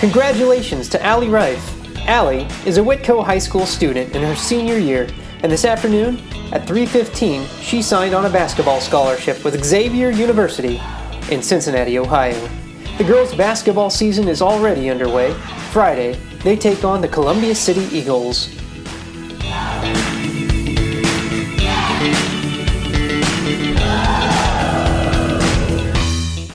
Congratulations to Allie Rife. Allie is a Whitko High School student in her senior year, and this afternoon at 3:15 she signed on a basketball scholarship with Xavier University in Cincinnati, Ohio. The girls' basketball season is already underway. Friday, they take on the Columbia City Eagles.